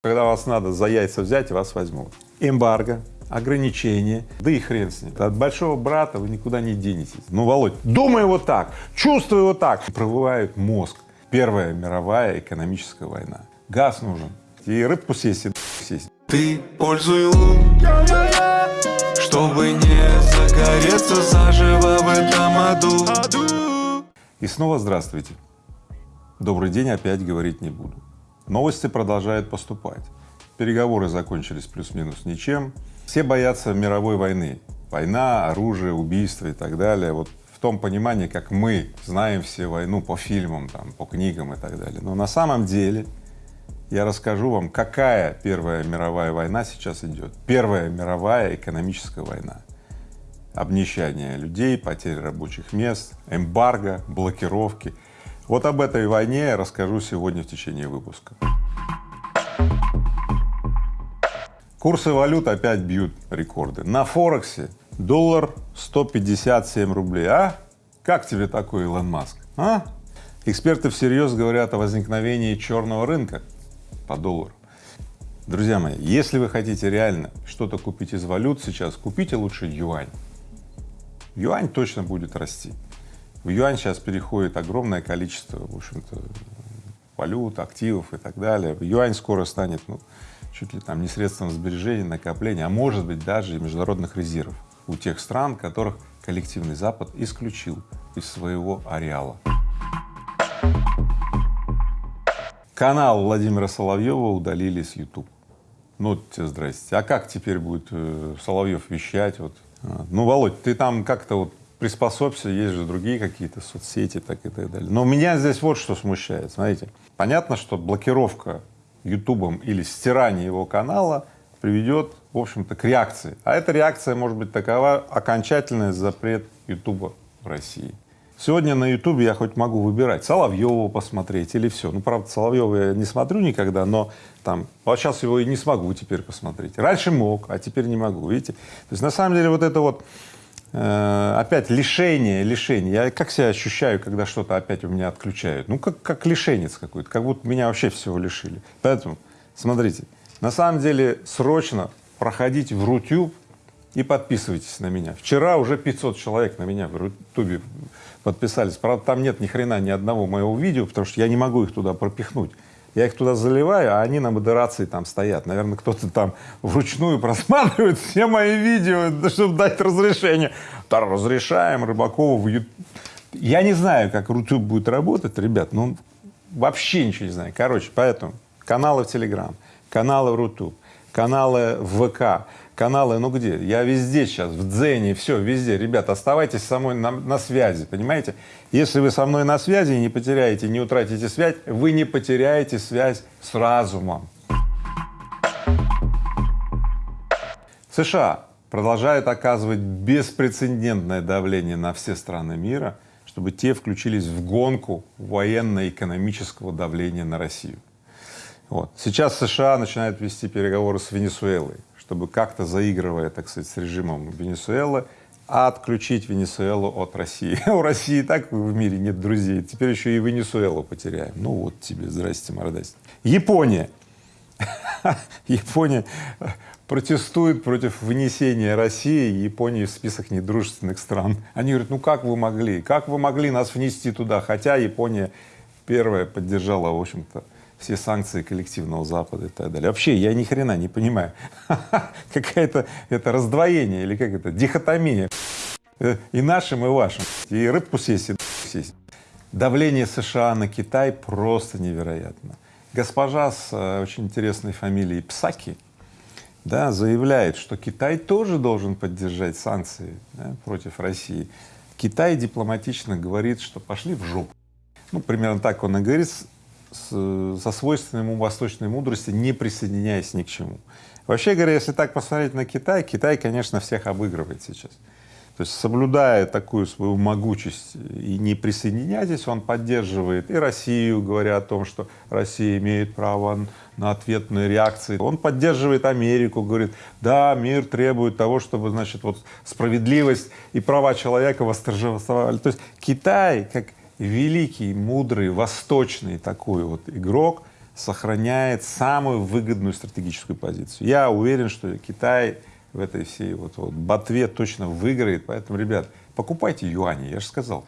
Когда вас надо за яйца взять, вас возьмут. Эмбарго, ограничения, да и хрен с ним. От большого брата вы никуда не денетесь. Ну, Володь, думай вот так, чувствуй вот так. Пробывает мозг. Первая мировая экономическая война. Газ нужен. И рыбку съесть, и съесть. Ты пользуй лун, чтобы не загореться заживо в этом аду. И снова здравствуйте. Добрый день опять говорить не буду. Новости продолжают поступать. Переговоры закончились плюс-минус ничем. Все боятся мировой войны. Война, оружие, убийство и так далее. Вот в том понимании, как мы знаем все войну по фильмам, там, по книгам и так далее. Но на самом деле я расскажу вам, какая Первая мировая война сейчас идет. Первая мировая экономическая война. Обнищание людей, потеря рабочих мест, эмбарго, блокировки. Вот об этой войне я расскажу сегодня в течение выпуска. Курсы валют опять бьют рекорды. На Форексе доллар 157 рублей. А? Как тебе такой Илон Маск? А? Эксперты всерьез говорят о возникновении черного рынка по доллару. Друзья мои, если вы хотите реально что-то купить из валют сейчас, купите лучше юань. Юань точно будет расти. В юань сейчас переходит огромное количество, в общем-то, валют, активов и так далее. Юань скоро станет, ну, чуть ли там не средством сбережения, накопления, а может быть даже и международных резервов у тех стран, которых коллективный Запад исключил из своего ареала. Канал Владимира Соловьева удалили с YouTube. Ну, тебе здрасте. А как теперь будет э, Соловьев вещать? Вот. А, ну, Володь, ты там как-то вот приспособься, есть же другие какие-то соцсети, так и так далее. Но меня здесь вот что смущает, смотрите. Понятно, что блокировка Ютубом или стирание его канала приведет, в общем-то, к реакции. А эта реакция может быть такова окончательный запрет Ютуба в России. Сегодня на Ютубе я хоть могу выбирать Соловьева посмотреть или все. Ну, правда, Соловьева я не смотрю никогда, но там, вот сейчас его и не смогу теперь посмотреть. Раньше мог, а теперь не могу, видите? То есть на самом деле вот это вот опять лишение, лишение. Я как себя ощущаю, когда что-то опять у меня отключают? Ну, как, как лишенец какой-то, как будто меня вообще всего лишили. Поэтому, смотрите, на самом деле срочно проходите в Рутюб и подписывайтесь на меня. Вчера уже 500 человек на меня в Рутюбе подписались. Правда, там нет ни хрена ни одного моего видео, потому что я не могу их туда пропихнуть. Я их туда заливаю, а они на модерации там стоят. Наверное, кто-то там вручную просматривает все мои видео, чтобы дать разрешение. Да, разрешаем Рыбакова в YouTube. Я не знаю, как YouTube будет работать, ребят, ну вообще ничего не знаю. Короче, поэтому каналы в Telegram, каналы в YouTube, каналы в ВК, каналы, ну где? Я везде сейчас, в Дзене, все, везде. Ребята, оставайтесь со мной на, на связи, понимаете? Если вы со мной на связи и не потеряете, не утратите связь, вы не потеряете связь с разумом. США продолжают оказывать беспрецедентное давление на все страны мира, чтобы те включились в гонку военно-экономического давления на Россию. Вот. Сейчас США начинают вести переговоры с Венесуэлой чтобы как-то заигрывая, так сказать, с режимом Венесуэлы, отключить Венесуэлу от России. У России так в мире нет друзей, теперь еще и Венесуэлу потеряем. Ну вот тебе, здрасте, мордасти. Япония. Япония протестует против вынесения России и Японии в список недружественных стран. Они говорят, ну как вы могли, как вы могли нас внести туда, хотя Япония первая поддержала, в общем-то, все санкции коллективного Запада и так далее. Вообще я ни хрена не понимаю, какая-то это раздвоение или как это, дихотомия э, и нашим, и вашим, и рыбку съесть, и съесть. Давление США на Китай просто невероятно. Госпожа с э, очень интересной фамилией Псаки да, заявляет, что Китай тоже должен поддержать санкции да, против России. Китай дипломатично говорит, что пошли в жопу. Ну, примерно так он и говорит, со свойственной ему восточной мудрости, не присоединяясь ни к чему. Вообще говоря, если так посмотреть на Китай, Китай, конечно, всех обыгрывает сейчас. То есть, соблюдая такую свою могучесть и не присоединяйтесь, он поддерживает и Россию, говоря о том, что Россия имеет право на ответные реакции. Он поддерживает Америку, говорит, да, мир требует того, чтобы, значит, вот справедливость и права человека восторжествовали. То есть Китай, как великий, мудрый, восточный такой вот игрок сохраняет самую выгодную стратегическую позицию. Я уверен, что Китай в этой всей вот, вот ботве точно выиграет, поэтому, ребят, покупайте юани, я же сказал.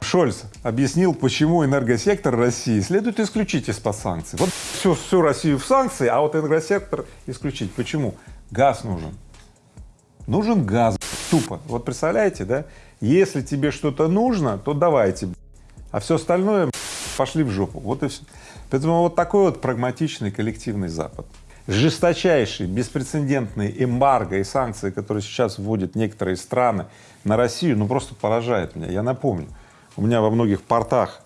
Шольц объяснил, почему энергосектор России следует исключить из-под санкций. Вот всю, всю Россию в санкции, а вот энергосектор исключить. Почему? Газ нужен. Нужен газ, тупо. Вот представляете, да? Если тебе что-то нужно, то давайте, а все остальное пошли в жопу. Вот и все. Поэтому вот такой вот прагматичный коллективный Запад. Жесточайший, беспрецедентный эмбарго и санкции, которые сейчас вводят некоторые страны на Россию, ну просто поражает меня. Я напомню, у меня во многих портах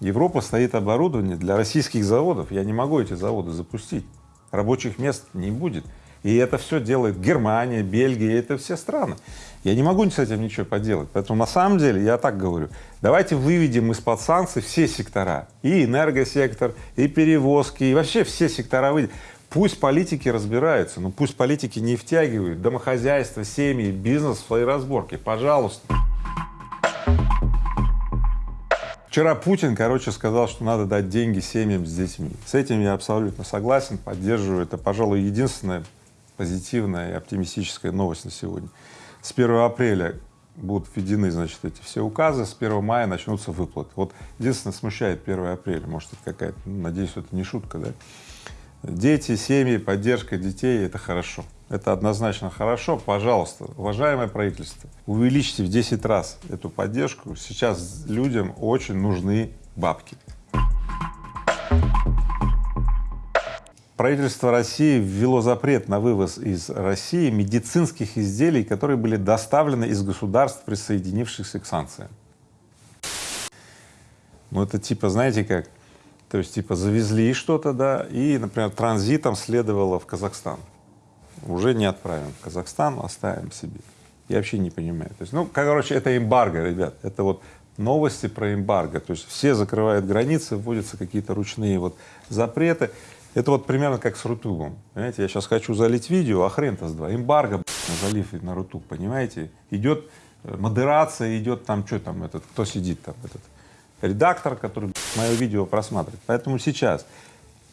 Европы стоит оборудование для российских заводов. Я не могу эти заводы запустить. Рабочих мест не будет. И это все делает Германия, Бельгия, это все страны. Я не могу с этим ничего поделать. Поэтому на самом деле я так говорю, давайте выведем из-под санкций все сектора, и энергосектор, и перевозки, и вообще все сектора выйдем. Пусть политики разбираются, но пусть политики не втягивают домохозяйство, семьи, бизнес в свои разборки, пожалуйста. Вчера Путин, короче, сказал, что надо дать деньги семьям с детьми. С этим я абсолютно согласен, поддерживаю. Это, пожалуй, единственная позитивная и оптимистическая новость на сегодня. С 1 апреля будут введены, значит, эти все указы, с 1 мая начнутся выплаты. Вот единственное смущает 1 апреля, может, это какая-то, ну, надеюсь, это не шутка, да? Дети, семьи, поддержка детей — это хорошо. Это однозначно хорошо. Пожалуйста, уважаемое правительство, увеличьте в 10 раз эту поддержку. Сейчас людям очень нужны бабки. Правительство России ввело запрет на вывоз из России медицинских изделий, которые были доставлены из государств, присоединившихся к санкциям. Ну, это типа, знаете как, то есть типа завезли что-то, да, и, например, транзитом следовало в Казахстан уже не отправим в Казахстан, оставим себе. Я вообще не понимаю. То есть, ну, короче, это эмбарго, ребят, это вот новости про эмбарго. То есть все закрывают границы, вводятся какие-то ручные вот запреты. Это вот примерно как с Рутубом. Понимаете, я сейчас хочу залить видео, а хрен-то с два. Эмбарго на залив на Рутуб, понимаете? Идет э, модерация, идет там, что там, этот, кто сидит там, этот редактор, который мое видео просматривает. Поэтому сейчас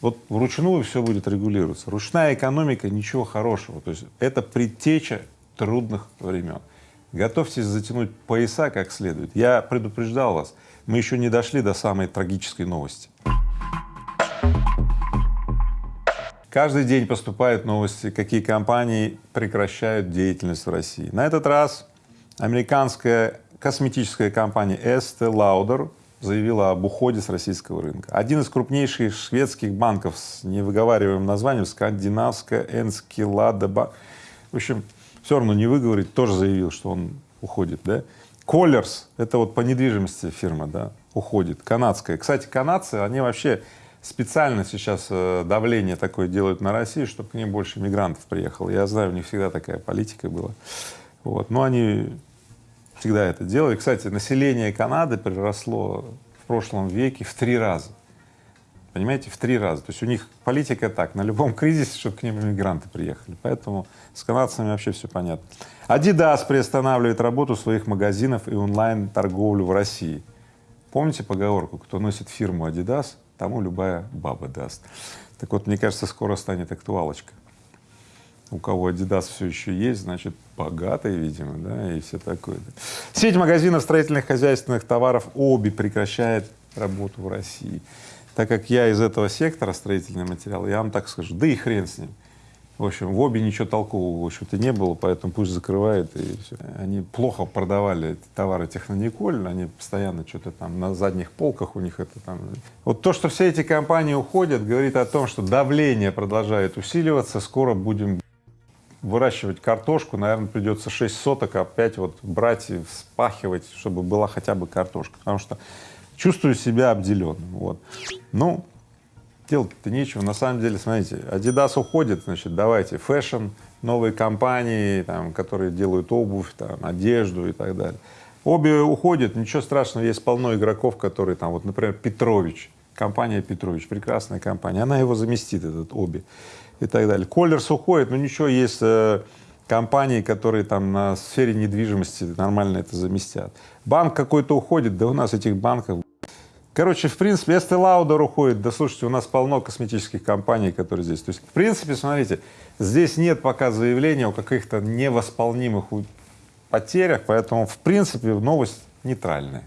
вот вручную все будет регулироваться. Ручная экономика — ничего хорошего. То есть это предтеча трудных времен. Готовьтесь затянуть пояса как следует. Я предупреждал вас, мы еще не дошли до самой трагической новости. Каждый день поступают новости, какие компании прекращают деятельность в России. На этот раз американская косметическая компания Estee Lauder заявила об уходе с российского рынка. Один из крупнейших шведских банков с невыговариваемым названием скандинавская Энскилада в общем, все равно не выговорить, тоже заявил, что он уходит, да. Коллерс, это вот по недвижимости фирма, да, уходит, канадская. Кстати, канадцы, они вообще специально сейчас э, давление такое делают на Россию, чтобы к ним больше мигрантов приехало. Я знаю, у них всегда такая политика была. Вот. Но они всегда это делали. Кстати, население Канады приросло в прошлом веке в три раза. Понимаете, в три раза. То есть у них политика так, на любом кризисе, чтобы к ним иммигранты приехали. Поэтому с канадцами вообще все понятно. Adidas приостанавливает работу своих магазинов и онлайн-торговлю в России. Помните поговорку, кто носит фирму Adidas, тому любая баба даст. Так вот, мне кажется, скоро станет актуалочка у кого Adidas все еще есть, значит, богатый, видимо, да, и все такое. Сеть магазинов строительных хозяйственных товаров ОБИ прекращает работу в России. Так как я из этого сектора строительный материал, я вам так скажу, да и хрен с ним. В общем, в ОБИ ничего толкового, в общем-то, не было, поэтому пусть закрывают и все. Они плохо продавали товары Технониколь, они постоянно что-то там на задних полках у них это там. Вот то, что все эти компании уходят, говорит о том, что давление продолжает усиливаться, скоро будем выращивать картошку, наверное, придется 6 соток опять вот брать и вспахивать, чтобы была хотя бы картошка, потому что чувствую себя обделенным, вот. Ну, делать-то нечего, на самом деле, смотрите, Adidas уходит, значит, давайте, fashion, новые компании, там, которые делают обувь, там, одежду и так далее. OBI уходят, ничего страшного, есть полно игроков, которые там, вот, например, Петрович, компания Петрович, прекрасная компания, она его заместит, этот OBI и так далее. Коллерс уходит, но ничего, есть э, компании, которые там на сфере недвижимости нормально это заместят. Банк какой-то уходит, да у нас этих банков Короче, в принципе, Estee Lauder уходит, да слушайте, у нас полно косметических компаний, которые здесь. То есть, в принципе, смотрите, здесь нет пока заявления о каких-то невосполнимых потерях, поэтому, в принципе, новость нейтральная.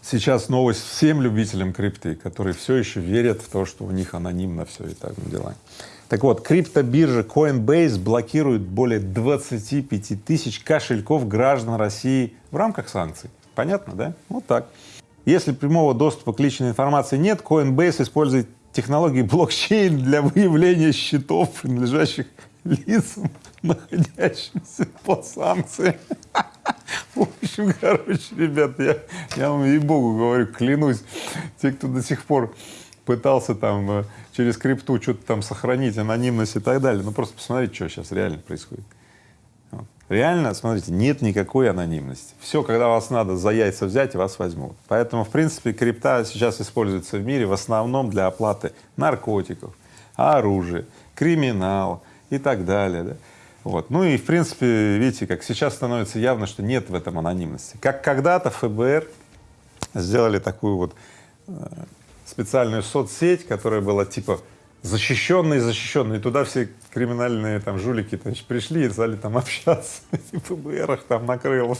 Сейчас новость всем любителям крипты, которые все еще верят в то, что у них анонимно все и так дела. Так вот, криптобиржа Coinbase блокирует более 25 тысяч кошельков граждан России в рамках санкций. Понятно, да? Вот так. Если прямого доступа к личной информации нет, Coinbase использует технологии блокчейн для выявления счетов, принадлежащих лицам, находящимся под санкциями. В общем, короче, ребят, я, я вам ей-богу говорю, клянусь, те, кто до сих пор пытался там э, через крипту что-то там сохранить, анонимность и так далее, ну просто посмотрите, что сейчас реально происходит. Вот. Реально, смотрите, нет никакой анонимности. Все, когда вас надо за яйца взять, вас возьмут. Поэтому, в принципе, крипта сейчас используется в мире в основном для оплаты наркотиков, оружия, криминала и так далее. Да? Вот. Ну и в принципе, видите, как сейчас становится явно, что нет в этом анонимности. Как когда-то ФБР сделали такую вот э, специальную соцсеть, которая была типа защищенные, защищенные. Туда все криминальные там жулики значит, пришли и стали там общаться. И ФБР их там накрыл.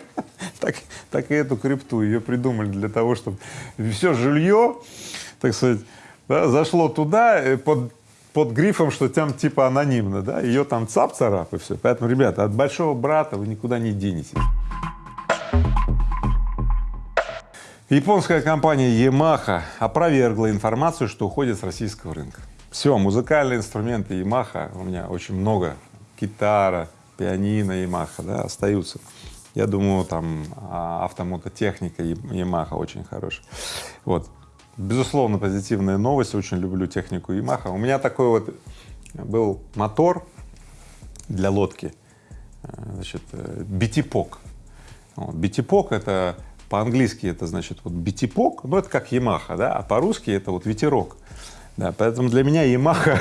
так, так и эту крипту ее придумали для того, чтобы все жилье, так сказать, да, зашло туда э, под под грифом, что там типа анонимно, да, ее там цап-царап и все. Поэтому, ребята, от большого брата вы никуда не денетесь. Японская компания Yamaha опровергла информацию, что уходит с российского рынка. Все, музыкальные инструменты Yamaha, у меня очень много, гитара, пианино Yamaha, да, остаются. Я думаю, там а, автомототехника Yamaha очень хорошая. Вот. Безусловно, позитивная новость, очень люблю технику Yamaha. У меня такой вот был мотор для лодки, э, значит, битипок. Вот. Битипок — это по-английски это значит вот битипок, ну это как Yamaha, да, а по-русски это вот ветерок. Да, поэтому для меня Yamaha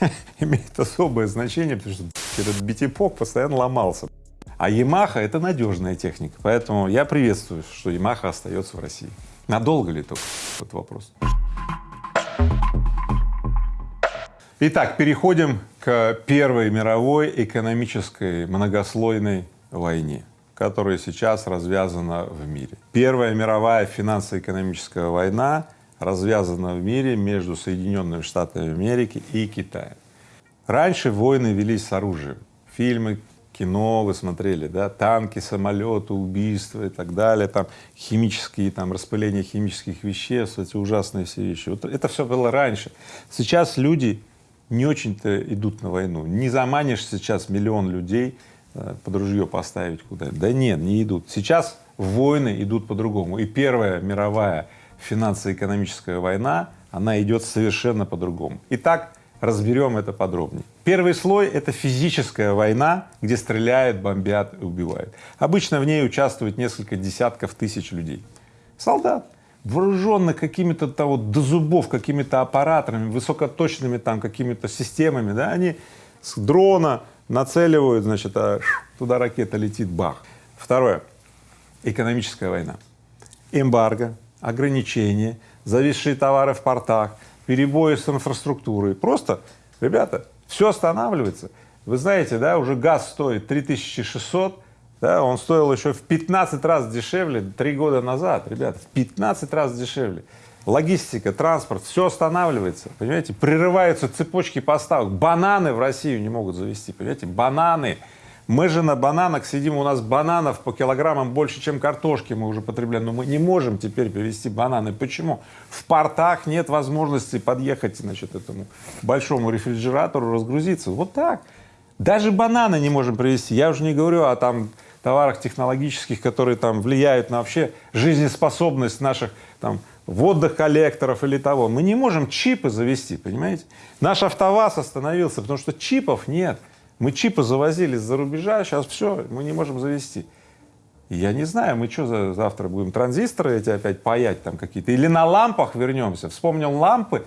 имеет особое значение, потому что этот битипок постоянно ломался. А Yamaha — это надежная техника, поэтому я приветствую, что Yamaha остается в России. Надолго ли только? Вот вопрос. Итак, переходим к Первой мировой экономической многослойной войне, которая сейчас развязана в мире. Первая мировая финансово-экономическая война развязана в мире между Соединенными Штатами Америки и Китаем. Раньше войны велись с оружием. Фильмы кино вы смотрели, да, танки, самолеты, убийства и так далее, там химические, там распыление химических веществ, эти ужасные все вещи. Вот это все было раньше. Сейчас люди не очень-то идут на войну. Не заманишь сейчас миллион людей под ружье поставить куда-нибудь. Да нет, не идут. Сейчас войны идут по-другому. И Первая мировая финансово-экономическая война, она идет совершенно по-другому. Итак, разберем это подробнее. Первый слой — это физическая война, где стреляют, бомбят и убивают. Обычно в ней участвует несколько десятков тысяч людей. Солдат, вооруженных какими-то вот до зубов, какими-то аппаратами, высокоточными там какими-то системами, да, они с дрона нацеливают, значит, а туда ракета летит, бах. Второе — экономическая война. Эмбарго, ограничения, зависшие товары в портах, перебои с инфраструктурой. Просто, ребята, все останавливается. Вы знаете, да, уже газ стоит 3600, да, он стоил еще в 15 раз дешевле три года назад, ребята, в 15 раз дешевле. Логистика, транспорт, все останавливается, понимаете, прерываются цепочки поставок. Бананы в Россию не могут завести, понимаете, бананы. Мы же на бананах сидим, у нас бананов по килограммам больше, чем картошки мы уже потребляем, но мы не можем теперь привезти бананы. Почему? В портах нет возможности подъехать, значит, этому большому рефрижератору, разгрузиться. Вот так. Даже бананы не можем привезти. Я уже не говорю о там товарах технологических, которые там влияют на вообще жизнеспособность наших там водных коллекторов или того. Мы не можем чипы завести, понимаете? Наш АвтоВАЗ остановился, потому что чипов нет. Мы чипы завозили из-за рубежа, сейчас все, мы не можем завести. Я не знаю, мы что за, завтра будем транзисторы эти опять паять там какие-то, или на лампах вернемся. Вспомнил лампы,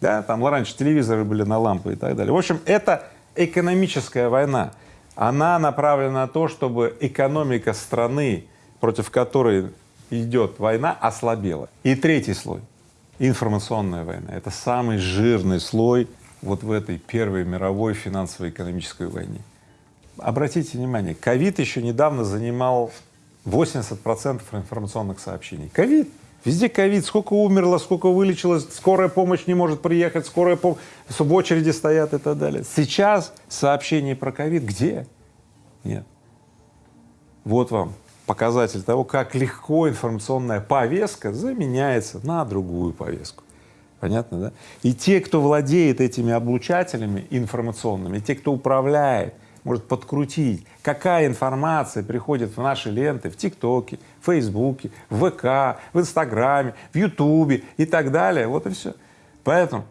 да, там раньше телевизоры были на лампы и так далее. В общем, это экономическая война. Она направлена на то, чтобы экономика страны против которой идет война, ослабела. И третий слой — информационная война. Это самый жирный слой вот в этой первой мировой финансово-экономической войне. Обратите внимание, ковид еще недавно занимал 80 процентов информационных сообщений. Ковид. Везде ковид, сколько умерло, сколько вылечилось, скорая помощь не может приехать, скорая помощь, в очереди стоят и так далее. Сейчас сообщений про ковид где? Нет. Вот вам показатель того, как легко информационная повестка заменяется на другую повестку. Понятно, да? И те, кто владеет этими облучателями информационными, те, кто управляет, может подкрутить, какая информация приходит в наши ленты в ТикТоке, в Фейсбуке, в ВК, в Инстаграме, в Ютубе и так далее. Вот и все. Поэтому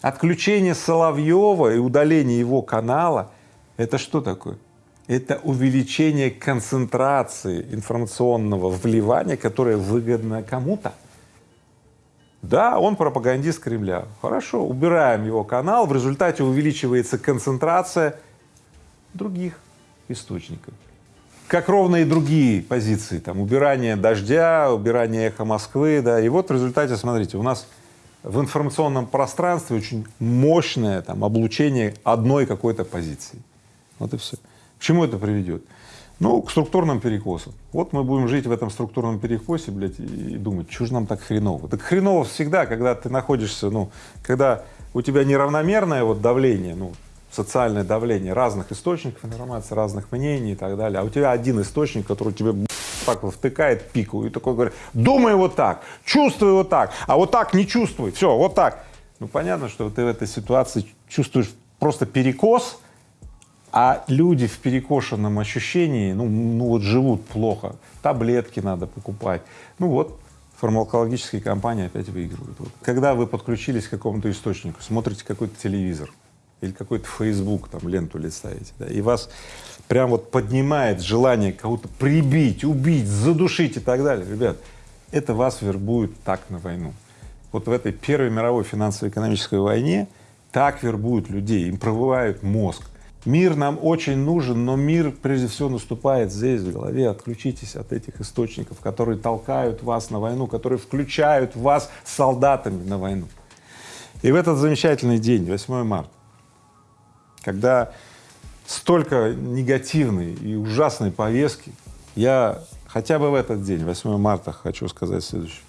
отключение Соловьева и удаление его канала — это что такое? Это увеличение концентрации информационного вливания, которое выгодно кому-то. Да, он пропагандист Кремля. Хорошо, убираем его канал, в результате увеличивается концентрация других источников. Как ровно и другие позиции, там, убирание дождя, убирание эхо Москвы, да, и вот в результате, смотрите, у нас в информационном пространстве очень мощное там облучение одной какой-то позиции. Вот и все. К чему это приведет? Ну, к структурным перекосам. Вот мы будем жить в этом структурном перекосе, блядь, и думать, что же нам так хреново? Так хреново всегда, когда ты находишься, ну, когда у тебя неравномерное вот давление, ну, социальное давление разных источников информации, разных мнений и так далее, а у тебя один источник, который тебе так втыкает пику и такой говорит, думай вот так, чувствуй вот так, а вот так не чувствуй, все, вот так. Ну, понятно, что ты в этой ситуации чувствуешь просто перекос, а люди в перекошенном ощущении, ну, ну вот живут плохо, таблетки надо покупать. Ну вот, фармакологические компании опять выигрывают. Вот. Когда вы подключились к какому-то источнику, смотрите какой-то телевизор или какой-то Facebook, там ленту листаете, да, и вас прям вот поднимает желание кого-то прибить, убить, задушить и так далее, ребят, это вас вербует так на войну. Вот в этой Первой мировой финансово-экономической войне так вербуют людей, им пробывают мозг. Мир нам очень нужен, но мир прежде всего наступает здесь, в голове. Отключитесь от этих источников, которые толкают вас на войну, которые включают вас солдатами на войну. И в этот замечательный день, 8 марта, когда столько негативной и ужасной повестки, я хотя бы в этот день, 8 марта, хочу сказать следующее.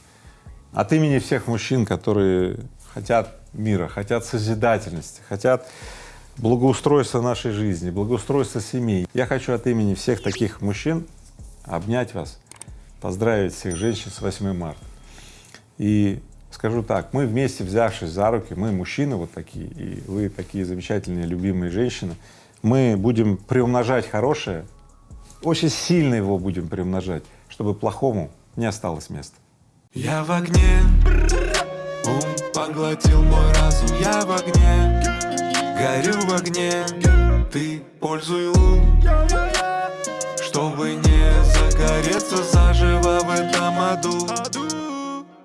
От имени всех мужчин, которые хотят мира, хотят созидательности, хотят благоустройства нашей жизни, благоустройства семей. Я хочу от имени всех таких мужчин обнять вас, поздравить всех женщин с 8 марта. И скажу так, мы вместе взявшись за руки, мы мужчины вот такие, и вы такие замечательные, любимые женщины, мы будем приумножать хорошее, очень сильно его будем приумножать, чтобы плохому не осталось места. Я в огне, ум поглотил мой разум, я в огне. Горю в огне, ты пользуй лун Чтобы не загореться заживо в этом аду